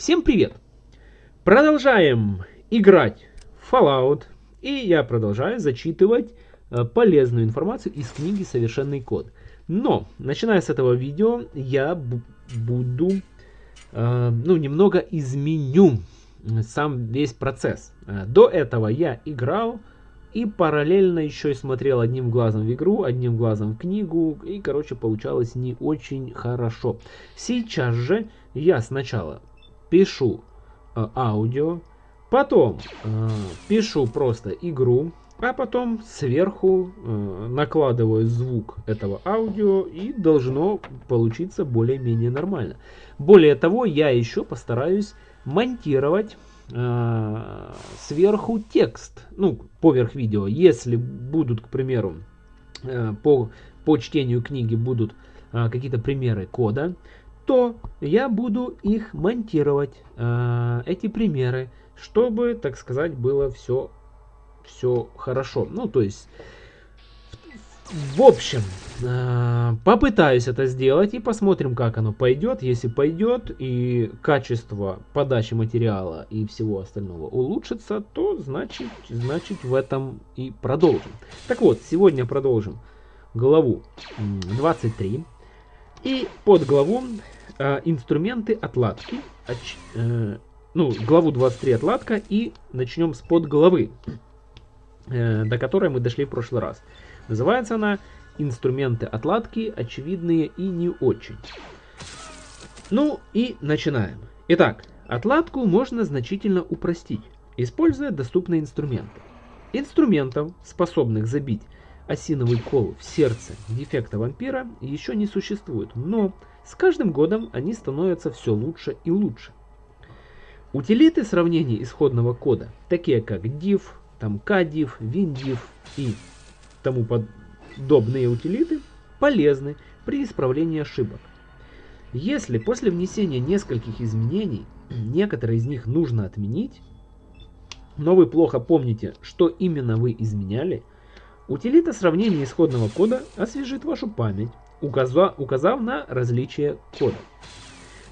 Всем привет! Продолжаем играть в Fallout. И я продолжаю зачитывать э, полезную информацию из книги «Совершенный код». Но, начиная с этого видео, я буду, э, ну, немного изменю сам весь процесс. Э, до этого я играл и параллельно еще и смотрел одним глазом в игру, одним глазом в книгу. И, короче, получалось не очень хорошо. Сейчас же я сначала пишу э, аудио, потом э, пишу просто игру, а потом сверху э, накладываю звук этого аудио и должно получиться более-менее нормально. Более того, я еще постараюсь монтировать э, сверху текст, ну, поверх видео. Если будут, к примеру, э, по, по чтению книги будут э, какие-то примеры кода, то я буду их монтировать, э, эти примеры, чтобы, так сказать, было все, все хорошо. Ну, то есть, в общем, э, попытаюсь это сделать и посмотрим, как оно пойдет. Если пойдет и качество подачи материала и всего остального улучшится, то значит, значит в этом и продолжим. Так вот, сегодня продолжим главу 23. И под главу э, инструменты отладки. Оч, э, ну, главу 23 отладка и начнем с подглавы, э, до которой мы дошли в прошлый раз. Называется она «Инструменты отладки, очевидные и не очень». Ну и начинаем. Итак, отладку можно значительно упростить, используя доступные инструменты. Инструментов, способных забить осиновый кол в сердце дефекта вампира, еще не существует, но с каждым годом они становятся все лучше и лучше. Утилиты сравнения исходного кода, такие как div, там kdiv, windiv и тому подобные утилиты, полезны при исправлении ошибок. Если после внесения нескольких изменений некоторые из них нужно отменить, но вы плохо помните, что именно вы изменяли, утилита сравнения исходного кода освежит вашу память указав, указав на различие кода.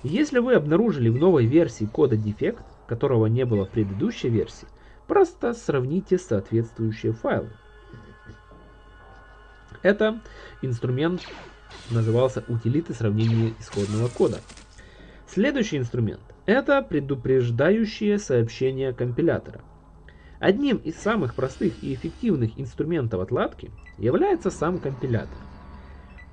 Если вы обнаружили в новой версии кода дефект, которого не было в предыдущей версии, просто сравните соответствующие файлы. Это инструмент назывался утилиты сравнения исходного кода. Следующий инструмент – это предупреждающие сообщения компилятора. Одним из самых простых и эффективных инструментов отладки является сам компилятор.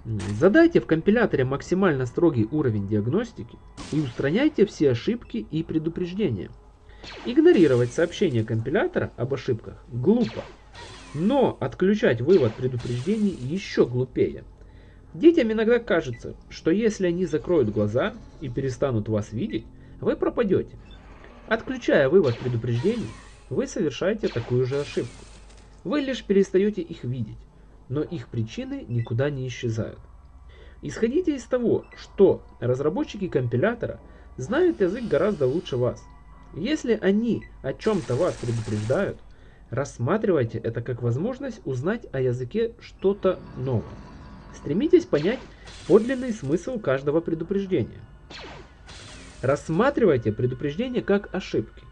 Задайте в компиляторе максимально строгий уровень диагностики и устраняйте все ошибки и предупреждения. Игнорировать сообщения компилятора об ошибках глупо, но отключать вывод предупреждений еще глупее. Детям иногда кажется, что если они закроют глаза и перестанут вас видеть, вы пропадете. Отключая вывод предупреждений, вы совершаете такую же ошибку. Вы лишь перестаете их видеть но их причины никуда не исчезают. Исходите из того, что разработчики компилятора знают язык гораздо лучше вас. Если они о чем-то вас предупреждают, рассматривайте это как возможность узнать о языке что-то новое. Стремитесь понять подлинный смысл каждого предупреждения. Рассматривайте предупреждения как ошибки.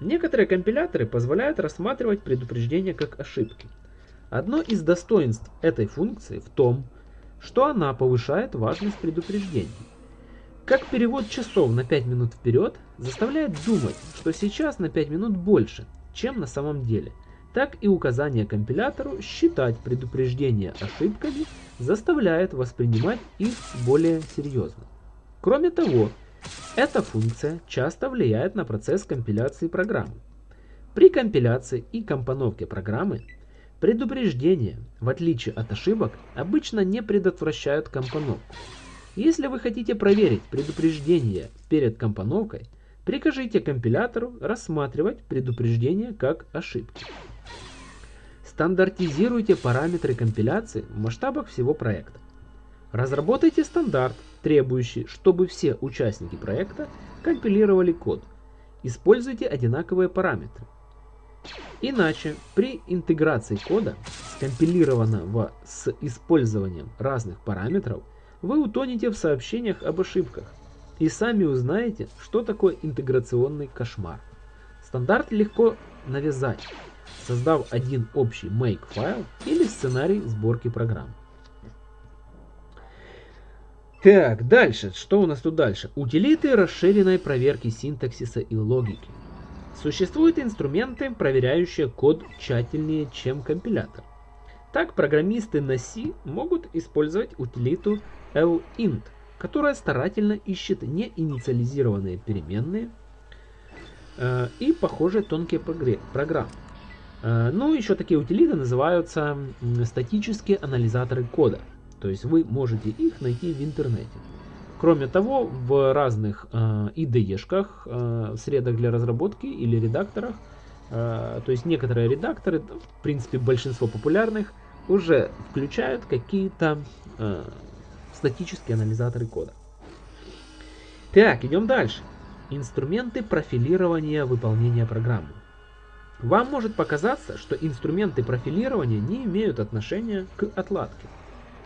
Некоторые компиляторы позволяют рассматривать предупреждения как ошибки – Одно из достоинств этой функции в том, что она повышает важность предупреждений. Как перевод часов на 5 минут вперед заставляет думать, что сейчас на 5 минут больше, чем на самом деле, так и указание компилятору считать предупреждения ошибками заставляет воспринимать их более серьезно. Кроме того, эта функция часто влияет на процесс компиляции программы. При компиляции и компоновке программы Предупреждения, в отличие от ошибок, обычно не предотвращают компоновку. Если вы хотите проверить предупреждение перед компоновкой, прикажите компилятору рассматривать предупреждения как ошибки. Стандартизируйте параметры компиляции в масштабах всего проекта. Разработайте стандарт, требующий, чтобы все участники проекта компилировали код. Используйте одинаковые параметры. Иначе при интеграции кода, скомпилированного с использованием разных параметров, вы утонете в сообщениях об ошибках. и сами узнаете, что такое интеграционный кошмар. Стандарт легко навязать, создав один общий make файл или сценарий сборки программ. Так, дальше. Что у нас тут дальше? Утилиты расширенной проверки синтаксиса и логики. Существуют инструменты, проверяющие код тщательнее, чем компилятор. Так, программисты на C могут использовать утилиту lint, которая старательно ищет неинициализированные переменные э, и похожие тонкие программы. Э, ну, еще такие утилиты называются статические анализаторы кода. То есть вы можете их найти в интернете. Кроме того, в разных э, IDE-шках, э, средах для разработки или редакторах, э, то есть некоторые редакторы, в принципе большинство популярных, уже включают какие-то э, статические анализаторы кода. Так, идем дальше. Инструменты профилирования выполнения программы. Вам может показаться, что инструменты профилирования не имеют отношения к отладке.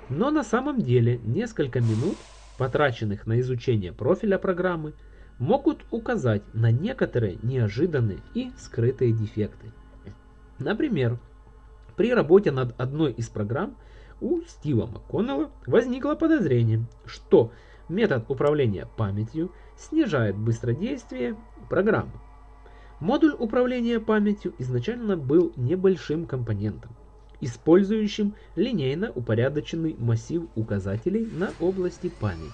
Но на самом деле несколько минут, потраченных на изучение профиля программы, могут указать на некоторые неожиданные и скрытые дефекты. Например, при работе над одной из программ у Стива МакКоннелла возникло подозрение, что метод управления памятью снижает быстродействие программы. Модуль управления памятью изначально был небольшим компонентом, использующим линейно упорядоченный массив указателей на области памяти.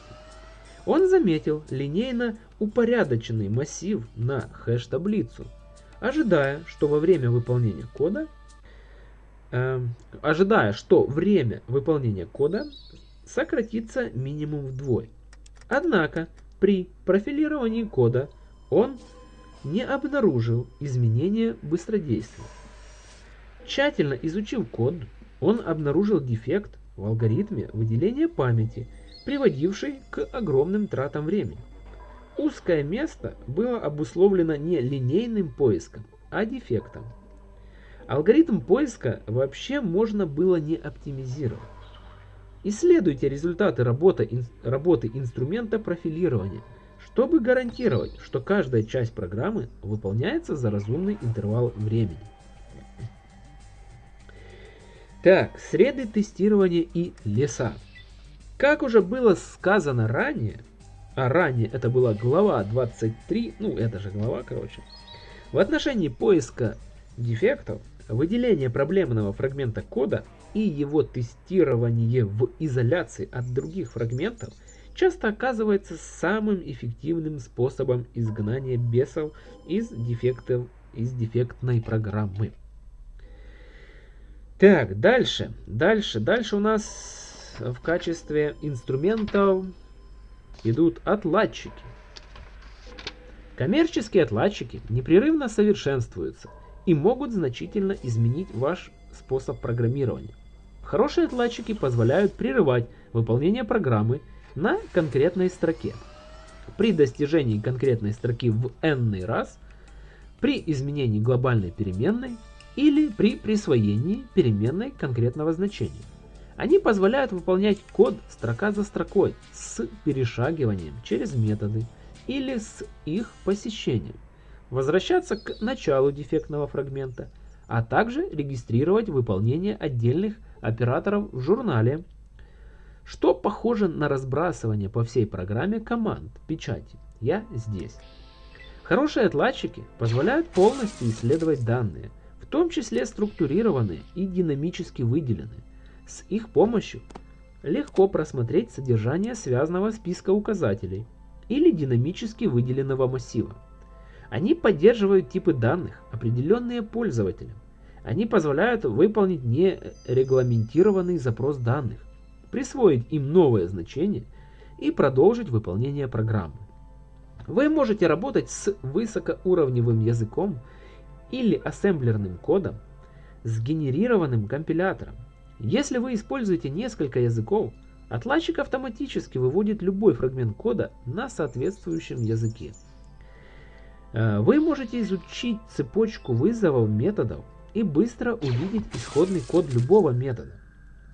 Он заметил линейно упорядоченный массив на хэш-таблицу, ожидая, что во время выполнения кода э, ожидая, что время выполнения кода сократится минимум вдвое. Однако при профилировании кода он не обнаружил изменения быстродействия. Тщательно изучив код, он обнаружил дефект в алгоритме выделения памяти, приводивший к огромным тратам времени. Узкое место было обусловлено не линейным поиском, а дефектом. Алгоритм поиска вообще можно было не оптимизировать. Исследуйте результаты работы, работы инструмента профилирования, чтобы гарантировать, что каждая часть программы выполняется за разумный интервал времени. Так, среды тестирования и леса. Как уже было сказано ранее, а ранее это была глава 23, ну это же глава, короче, в отношении поиска дефектов, выделения проблемного фрагмента кода и его тестирование в изоляции от других фрагментов часто оказывается самым эффективным способом изгнания бесов из дефектов из дефектной программы. Так, дальше. Дальше. Дальше у нас в качестве инструментов идут отладчики. Коммерческие отладчики непрерывно совершенствуются и могут значительно изменить ваш способ программирования. Хорошие отладчики позволяют прерывать выполнение программы на конкретной строке. При достижении конкретной строки в n раз, при изменении глобальной переменной или при присвоении переменной конкретного значения. Они позволяют выполнять код строка за строкой с перешагиванием через методы или с их посещением, возвращаться к началу дефектного фрагмента, а также регистрировать выполнение отдельных операторов в журнале, что похоже на разбрасывание по всей программе команд печати «Я здесь». Хорошие отладчики позволяют полностью исследовать данные, том числе структурированы и динамически выделены. С их помощью легко просмотреть содержание связанного списка указателей или динамически выделенного массива. Они поддерживают типы данных, определенные пользователем. Они позволяют выполнить нерегламентированный запрос данных, присвоить им новое значение и продолжить выполнение программы. Вы можете работать с высокоуровневым языком или ассемблерным кодом, сгенерированным компилятором. Если вы используете несколько языков, отладчик автоматически выводит любой фрагмент кода на соответствующем языке. Э, вы можете изучить цепочку вызовов методов и быстро увидеть исходный код любого метода.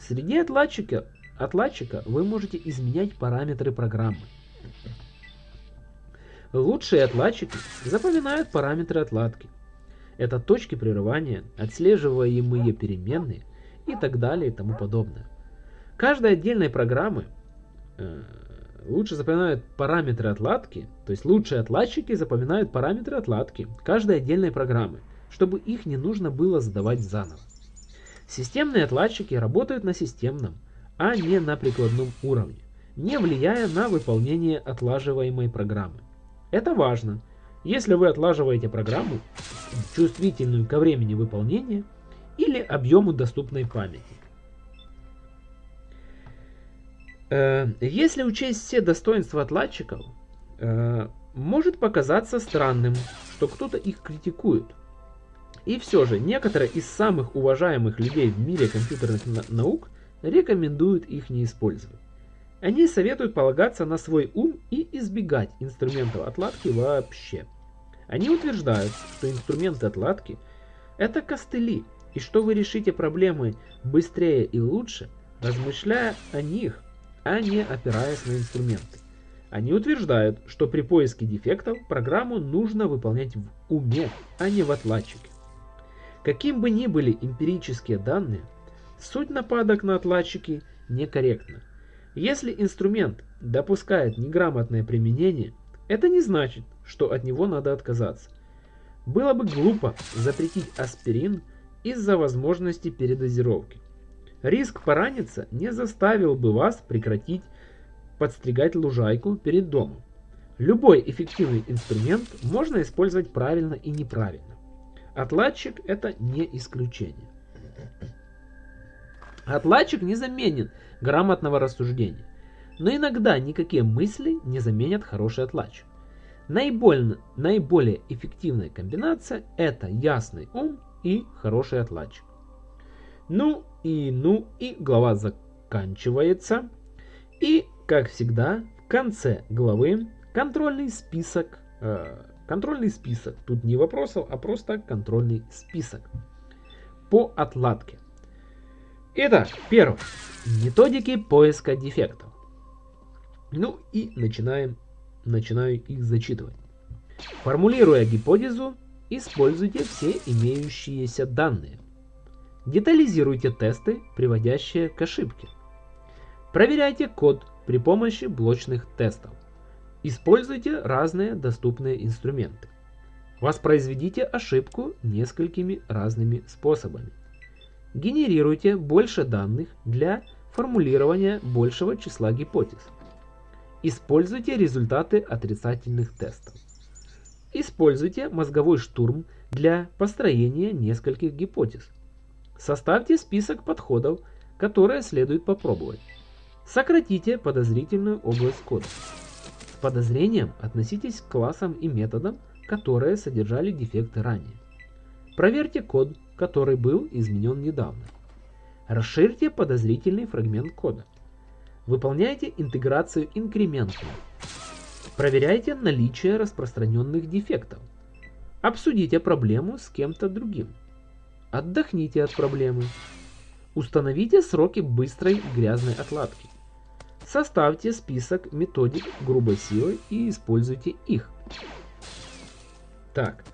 Среди отладчика, отладчика вы можете изменять параметры программы. Лучшие отладчики запоминают параметры отладки. Это точки прерывания, отслеживаемые переменные и так далее и тому подобное. Каждой отдельной программы э, лучше запоминают параметры отладки, то есть лучшие отладчики запоминают параметры отладки каждой отдельной программы, чтобы их не нужно было задавать заново. Системные отладчики работают на системном, а не на прикладном уровне, не влияя на выполнение отлаживаемой программы. Это важно. Если вы отлаживаете программу, чувствительную ко времени выполнения или объему доступной памяти. Э, если учесть все достоинства отладчиков, э, может показаться странным, что кто-то их критикует. И все же, некоторые из самых уважаемых людей в мире компьютерных наук рекомендуют их не использовать. Они советуют полагаться на свой ум и избегать инструментов отладки вообще. Они утверждают, что инструменты отладки – это костыли, и что вы решите проблемы быстрее и лучше, размышляя о них, а не опираясь на инструменты. Они утверждают, что при поиске дефектов программу нужно выполнять в уме, а не в отладчике. Каким бы ни были эмпирические данные, суть нападок на отладчики некорректна. Если инструмент допускает неграмотное применение, это не значит, что от него надо отказаться. Было бы глупо запретить аспирин из-за возможности передозировки. Риск пораниться не заставил бы вас прекратить подстригать лужайку перед домом. Любой эффективный инструмент можно использовать правильно и неправильно. Отладчик это не исключение. Отладчик не заменит грамотного рассуждения. Но иногда никакие мысли не заменят хороший отладчик. Наиболее, наиболее эффективная комбинация это ясный ум и хороший отладчик. Ну и ну и глава заканчивается. И как всегда в конце главы контрольный список э, Контрольный список. Тут не вопросов, а просто контрольный список. По отладке. Итак, первое. Методики поиска дефектов. Ну и начинаем, начинаю их зачитывать. Формулируя гипотезу, используйте все имеющиеся данные. Детализируйте тесты, приводящие к ошибке. Проверяйте код при помощи блочных тестов. Используйте разные доступные инструменты. Воспроизведите ошибку несколькими разными способами. Генерируйте больше данных для формулирования большего числа гипотез. Используйте результаты отрицательных тестов. Используйте мозговой штурм для построения нескольких гипотез. Составьте список подходов, которые следует попробовать. Сократите подозрительную область кода подозрением относитесь к классам и методам, которые содержали дефекты ранее. Проверьте код, который был изменен недавно. Расширьте подозрительный фрагмент кода. Выполняйте интеграцию инкрементно. Проверяйте наличие распространенных дефектов. Обсудите проблему с кем-то другим. Отдохните от проблемы. Установите сроки быстрой грязной отладки. Составьте список методик грубой силы и используйте их. Так,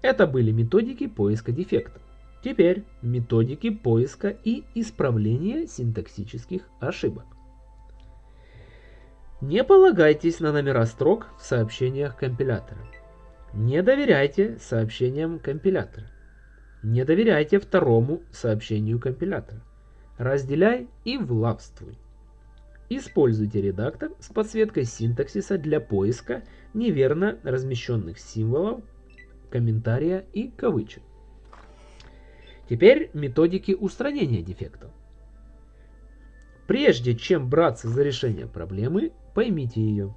это были методики поиска дефектов. Теперь методики поиска и исправления синтаксических ошибок. Не полагайтесь на номера строк в сообщениях компилятора. Не доверяйте сообщениям компилятора. Не доверяйте второму сообщению компилятора. Разделяй и влавствуй. Используйте редактор с подсветкой синтаксиса для поиска неверно размещенных символов, комментария и кавычек. Теперь методики устранения дефектов. Прежде чем браться за решение проблемы, поймите ее.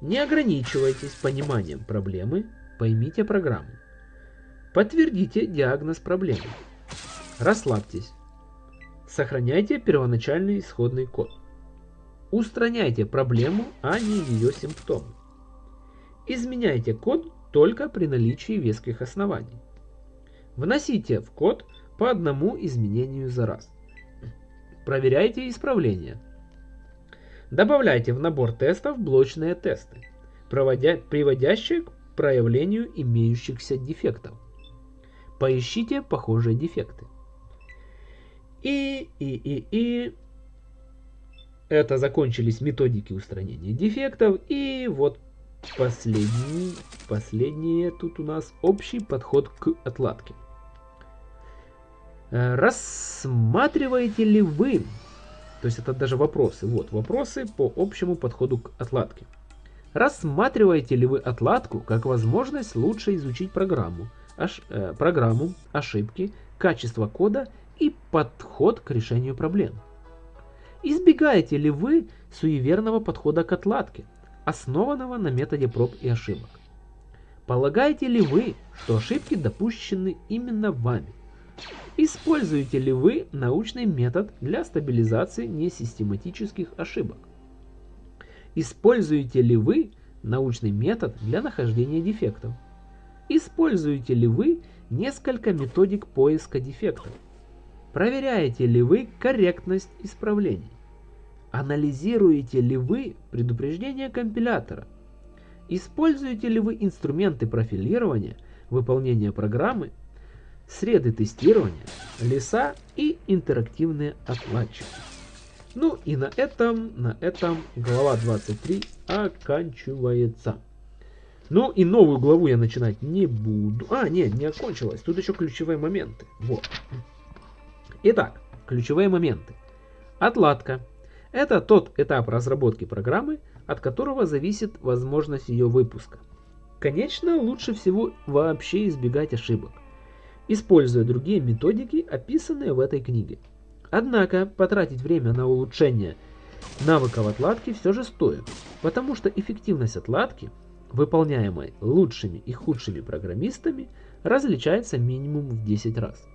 Не ограничивайтесь пониманием проблемы, поймите программу. Подтвердите диагноз проблемы. Расслабьтесь. Сохраняйте первоначальный исходный код. Устраняйте проблему, а не ее симптомы. Изменяйте код только при наличии веских оснований. Вносите в код по одному изменению за раз. Проверяйте исправления. Добавляйте в набор тестов блочные тесты. проводя, приводящее к проявлению имеющихся дефектов. Поищите похожие дефекты. И, и, и, и это закончились методики устранения дефектов. И вот последний, последнее тут у нас общий подход к отладке. Э, рассматриваете ли вы, то есть это даже вопросы, вот вопросы по общему подходу к отладке. Рассматриваете ли вы отладку как возможность лучше изучить программу, ош, э, программу, ошибки, качество кода и подход к решению проблем? Избегаете ли вы суеверного подхода к отладке, основанного на методе проб и ошибок? Полагаете ли вы, что ошибки допущены именно вами? Используете ли вы научный метод для стабилизации несистематических ошибок? Используете ли вы научный метод для нахождения дефектов? Используете ли вы несколько методик поиска дефектов? Проверяете ли вы корректность исправлений? Анализируете ли вы предупреждения компилятора? Используете ли вы инструменты профилирования, выполнения программы, среды тестирования, леса и интерактивные отладчики? Ну и на этом, на этом глава 23 оканчивается. Ну и новую главу я начинать не буду. А, нет, не окончилась. Тут еще ключевые моменты. Вот. Итак, ключевые моменты. Отладка. Это тот этап разработки программы, от которого зависит возможность ее выпуска. Конечно, лучше всего вообще избегать ошибок, используя другие методики, описанные в этой книге. Однако, потратить время на улучшение навыков отладки все же стоит, потому что эффективность отладки, выполняемой лучшими и худшими программистами, различается минимум в 10 раз.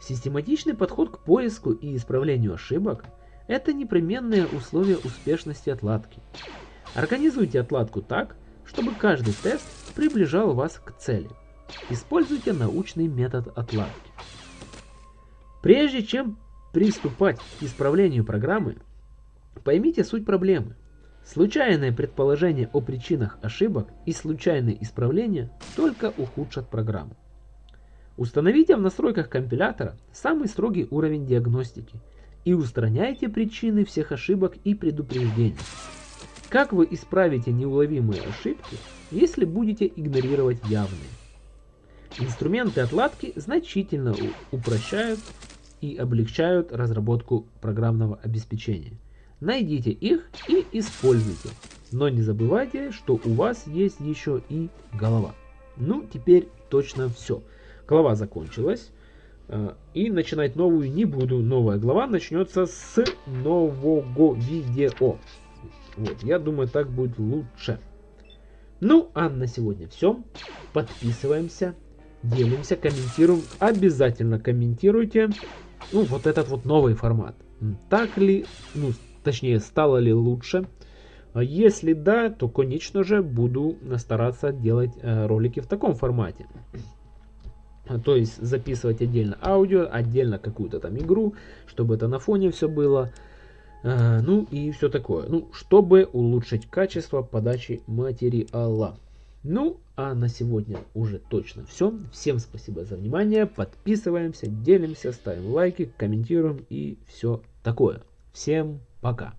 Систематичный подход к поиску и исправлению ошибок – это непременное условие успешности отладки. Организуйте отладку так, чтобы каждый тест приближал вас к цели. Используйте научный метод отладки. Прежде чем приступать к исправлению программы, поймите суть проблемы. Случайное предположение о причинах ошибок и случайные исправления только ухудшат программу. Установите в настройках компилятора самый строгий уровень диагностики – и устраняйте причины всех ошибок и предупреждений. Как вы исправите неуловимые ошибки, если будете игнорировать явные? Инструменты отладки значительно упрощают и облегчают разработку программного обеспечения. Найдите их и используйте. Но не забывайте, что у вас есть еще и голова. Ну, теперь точно все. Голова закончилась. Э, и начинать новую не буду. Новая глава начнется с нового видео. Вот, я думаю, так будет лучше. Ну, а на сегодня все. Подписываемся, делимся, комментируем. Обязательно комментируйте. Ну, вот этот вот новый формат. Так ли, ну, точнее, стало ли лучше? А если да, то, конечно же, буду стараться делать э, ролики в таком формате. То есть записывать отдельно аудио, отдельно какую-то там игру, чтобы это на фоне все было. А, ну и все такое. Ну, чтобы улучшить качество подачи материала. Ну, а на сегодня уже точно все. Всем спасибо за внимание. Подписываемся, делимся, ставим лайки, комментируем и все такое. Всем пока.